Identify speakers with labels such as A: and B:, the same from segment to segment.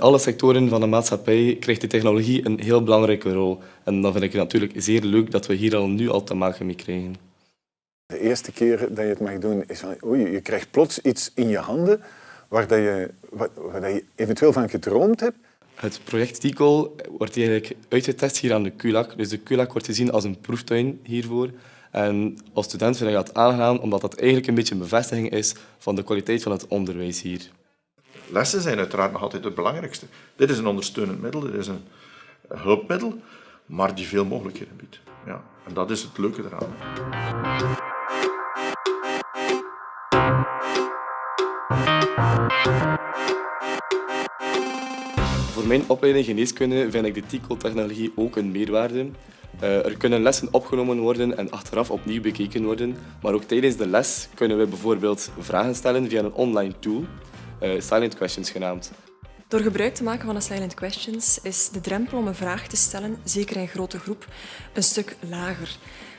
A: alle sectoren van de maatschappij krijgt de technologie een heel belangrijke rol. En dan vind ik het natuurlijk zeer leuk dat we hier al nu al te maken mee krijgen.
B: De eerste keer dat je het mag doen is van, oei, je krijgt plots iets in je handen waar, dat je, waar, waar dat je eventueel van gedroomd hebt.
A: Het project TICOL wordt eigenlijk uitgetest hier aan de QLAC. Dus de QLAC wordt gezien als een proeftuin hiervoor. En als student vind ik dat aangenaam, omdat dat eigenlijk een beetje een bevestiging is van de kwaliteit van het onderwijs hier.
C: Lessen zijn uiteraard nog altijd het belangrijkste. Dit is een ondersteunend middel, dit is een hulpmiddel, maar die veel mogelijkheden biedt. Ja, en dat is het leuke eraan.
A: Voor mijn opleiding geneeskunde vind ik de TICO-technologie ook een meerwaarde. Uh, er kunnen lessen opgenomen worden en achteraf opnieuw bekeken worden. Maar ook tijdens de les kunnen we bijvoorbeeld vragen stellen via een online tool, Silent Questions genaamd.
D: Door gebruik te maken van de silent questions is de drempel om een vraag te stellen, zeker in grote groep, een stuk lager.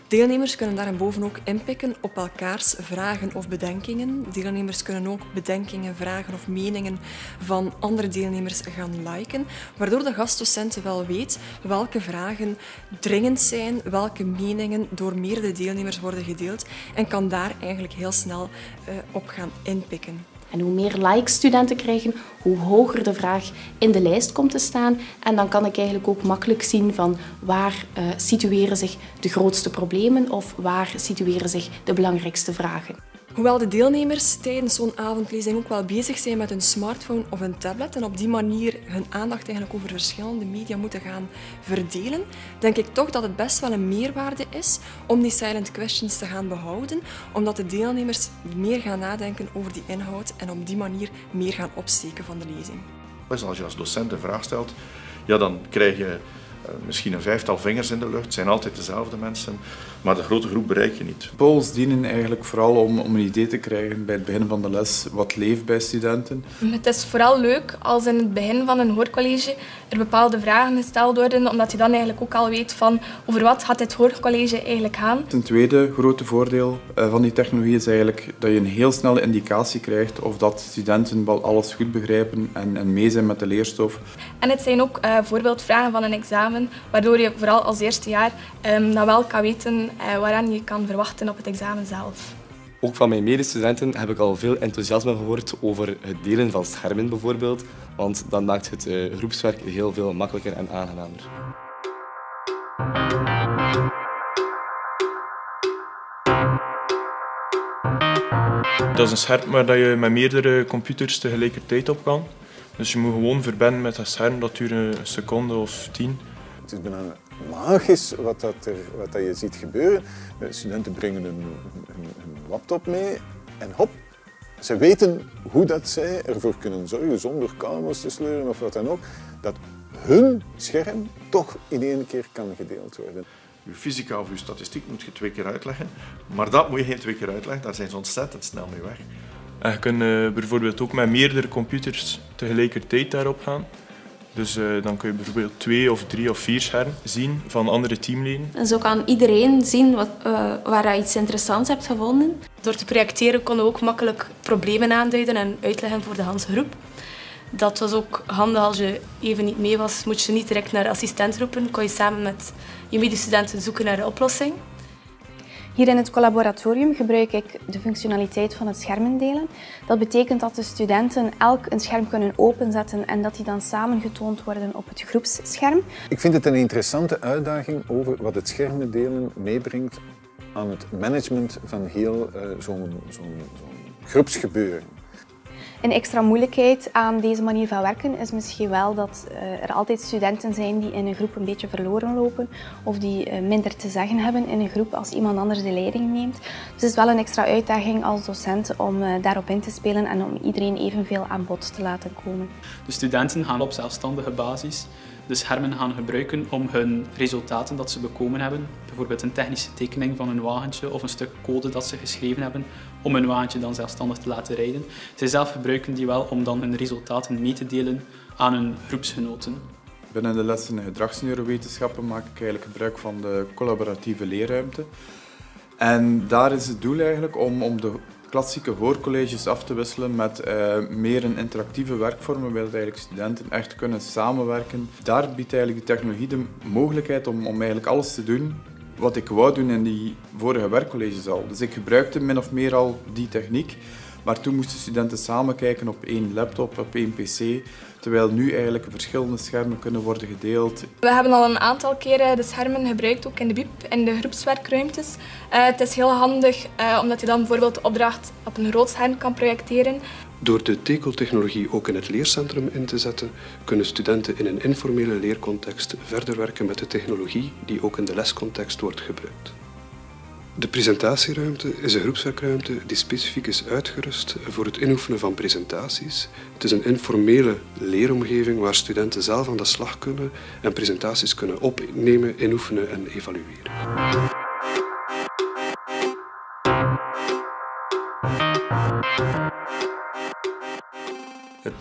D: Deelnemers kunnen daarboven ook inpikken op elkaars vragen of bedenkingen. Deelnemers kunnen ook bedenkingen, vragen of meningen van andere deelnemers gaan liken, waardoor de gastdocent wel weet welke vragen dringend zijn, welke meningen door meerdere deelnemers worden gedeeld en kan daar eigenlijk heel snel uh, op gaan inpikken.
E: En hoe meer likes studenten krijgen, hoe hoger de vraag in de lijst komt te staan. En dan kan ik eigenlijk ook makkelijk zien van waar uh, situeren zich de grootste problemen of waar situeren zich de belangrijkste vragen.
D: Hoewel de deelnemers tijdens zo'n avondlezing ook wel bezig zijn met hun smartphone of een tablet en op die manier hun aandacht eigenlijk over verschillende media moeten gaan verdelen, denk ik toch dat het best wel een meerwaarde is om die silent questions te gaan behouden, omdat de deelnemers meer gaan nadenken over die inhoud en op die manier meer gaan opsteken van de lezing.
C: Als je als docent een vraag stelt, ja, dan krijg je misschien een vijftal vingers in de lucht. Het zijn altijd dezelfde mensen, maar de grote groep bereik je niet.
F: Polls dienen eigenlijk vooral om, om een idee te krijgen bij het begin van de les wat leeft bij studenten.
G: Het is vooral leuk als in het begin van een hoorcollege er bepaalde vragen gesteld worden, omdat je dan eigenlijk ook al weet van over wat gaat dit hoorcollege eigenlijk gaan.
F: Een tweede grote voordeel eh, van die technologie is eigenlijk dat je een heel snelle indicatie krijgt of dat studenten wel alles goed begrijpen en, en mee zijn met de leerstof.
G: En het zijn ook uh, voorbeeldvragen van een examen waardoor je vooral als eerste jaar um, dan wel kan weten uh, waaraan je kan verwachten op het examen zelf.
A: Ook van mijn medestudenten heb ik al veel enthousiasme gehoord over het delen van schermen bijvoorbeeld, want dan maakt het uh, groepswerk heel veel makkelijker en aangenamer.
H: Dat is een scherm waar je met meerdere computers tegelijkertijd op kan. Dus je moet gewoon verbinden met dat scherm, dat duurt een seconde of tien.
B: Het is bijna magisch wat, dat er, wat dat je ziet gebeuren. Studenten brengen een, een, een laptop mee en hop, ze weten hoe dat zij ervoor kunnen zorgen, zonder kabels te sleuren of wat dan ook, dat hun scherm toch in één keer kan gedeeld worden.
C: Je fysica of je statistiek moet je twee keer uitleggen, maar dat moet je geen twee keer uitleggen, daar zijn ze ontzettend snel mee weg.
H: En je kunt uh, bijvoorbeeld ook met meerdere computers tegelijkertijd daarop gaan. Dus uh, dan kun je bijvoorbeeld twee of drie of vier schermen zien van andere teamleden.
E: En zo kan iedereen zien wat, uh, waar je iets interessants hebt gevonden.
G: Door te projecteren konden we ook makkelijk problemen aanduiden en uitleggen voor de hele groep. Dat was ook handig als je even niet mee was, moet je niet direct naar de assistent roepen. Kon je samen met je medestudenten zoeken naar de oplossing.
E: Hier in het collaboratorium gebruik ik de functionaliteit van het schermen delen. Dat betekent dat de studenten elk een scherm kunnen openzetten en dat die dan samen getoond worden op het groepsscherm.
B: Ik vind het een interessante uitdaging over wat het schermen delen meebrengt aan het management van heel uh, zo'n zo zo groepsgebeuren.
E: Een extra moeilijkheid aan deze manier van werken is misschien wel dat eh, er altijd studenten zijn die in een groep een beetje verloren lopen of die eh, minder te zeggen hebben in een groep als iemand anders de leiding neemt. Dus het is wel een extra uitdaging als docent om eh, daarop in te spelen en om iedereen evenveel aan bod te laten komen.
I: De studenten gaan op zelfstandige basis de schermen gaan gebruiken om hun resultaten dat ze bekomen hebben, bijvoorbeeld een technische tekening van een wagentje of een stuk code dat ze geschreven hebben, om hun wagentje dan zelfstandig te laten rijden. Zij zelf gebruiken die wel om dan hun resultaten mee te delen aan hun groepsgenoten.
F: Binnen de lessen gedragsneurowetenschappen maak ik eigenlijk gebruik van de collaboratieve leerruimte. En daar is het doel eigenlijk om, om de klassieke hoorcolleges af te wisselen met uh, meer een interactieve werkvorm, waarbij eigenlijk studenten echt kunnen samenwerken. Daar biedt eigenlijk de technologie de mogelijkheid om, om eigenlijk alles te doen wat ik wou doen in die vorige werkcolleges al. Dus ik gebruikte min of meer al die techniek. Maar toen moesten studenten samen kijken op één laptop, op één pc, terwijl nu eigenlijk verschillende schermen kunnen worden gedeeld.
J: We hebben al een aantal keren de schermen gebruikt, ook in de BIP, in de groepswerkruimtes. Uh, het is heel handig uh, omdat je dan bijvoorbeeld de opdracht op een groot scherm kan projecteren.
K: Door de TECO-technologie ook in het leercentrum in te zetten, kunnen studenten in een informele leercontext verder werken met de technologie die ook in de lescontext wordt gebruikt. De presentatieruimte is een groepswerkruimte die specifiek is uitgerust voor het inoefenen van presentaties. Het is een informele leeromgeving waar studenten zelf aan de slag kunnen en presentaties kunnen opnemen, inoefenen en evalueren.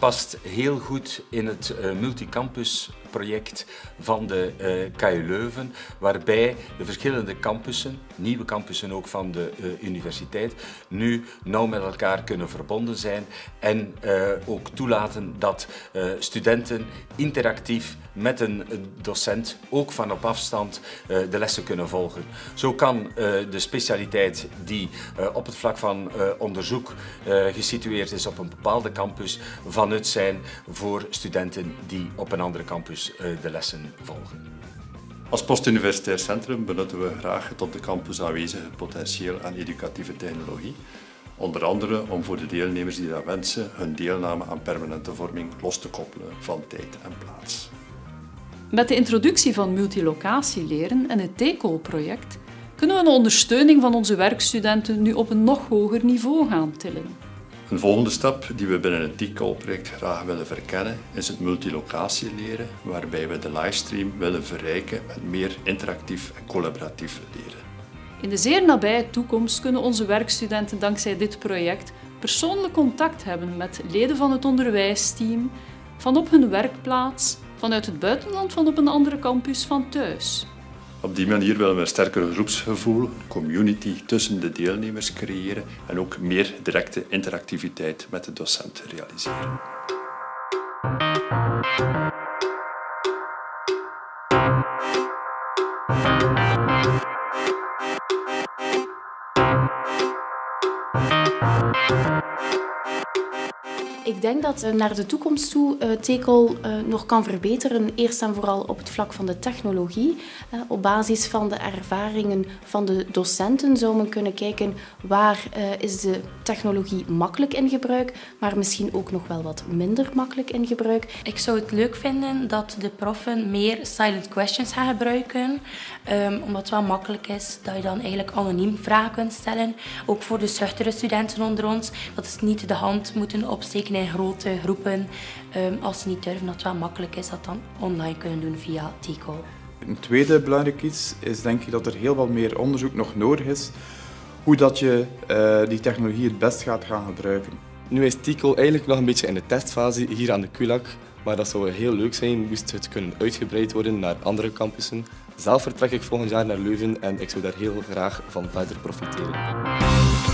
L: Past heel goed in het uh, multicampus project van de uh, KU Leuven, waarbij de verschillende campussen, nieuwe campussen ook van de uh, universiteit, nu nauw met elkaar kunnen verbonden zijn en ook toelaten dat studenten interactief met een docent, ook van op afstand, de lessen kunnen volgen. Zo kan de specialiteit die op het vlak van onderzoek gesitueerd is op een bepaalde campus van nut zijn voor studenten die op een andere campus eh, de lessen volgen.
M: Als postuniversitair centrum benutten we graag het op de campus aanwezige potentieel aan educatieve technologie. Onder andere om voor de deelnemers die dat wensen hun deelname aan permanente vorming los te koppelen van tijd en plaats.
N: Met de introductie van multilocatieleren en het TECO-project kunnen we de ondersteuning van onze werkstudenten nu op een nog hoger niveau gaan tillen.
M: Een volgende stap die we binnen het TICAL-project graag willen verkennen is het multilocatie leren, waarbij we de livestream willen verrijken met meer interactief en collaboratief leren.
N: In de zeer nabije toekomst kunnen onze werkstudenten dankzij dit project persoonlijk contact hebben met leden van het onderwijsteam, van op hun werkplaats, vanuit het buitenland van op een andere campus van thuis.
M: Op die manier willen we een sterker groepsgevoel, community tussen de deelnemers creëren en ook meer directe interactiviteit met de docent realiseren.
G: Ik denk dat uh, naar de toekomst toe uh, TECOL uh, nog kan verbeteren. Eerst en vooral op het vlak van de technologie. op basis van de ervaringen van de docenten zou men kunnen kijken waar is de technologie makkelijk in gebruik, maar misschien ook nog wel wat minder makkelijk in gebruik.
O: Ik zou het leuk vinden dat de proffen meer silent questions gaan gebruiken. Um, omdat het wel makkelijk is dat je dan eigenlijk anoniem vragen kunt stellen. Ook voor de schuchtere studenten onder ons. Dat ze niet de hand moeten opsteken grote groepen. Um, als ze niet durven, dat het wel makkelijk is dat dan online kunnen doen via TICO.
F: Een tweede belangrijk iets is denk ik dat er heel wat meer onderzoek nog nodig is hoe dat je uh, die technologie het best gaat gaan gebruiken.
A: Nu is TICO eigenlijk nog een beetje in de testfase hier aan de KULAC, maar dat zou heel leuk zijn moest het kunnen uitgebreid worden naar andere campussen. Zelf vertrek ik volgend jaar naar Leuven en ik zou daar heel graag van verder profiteren.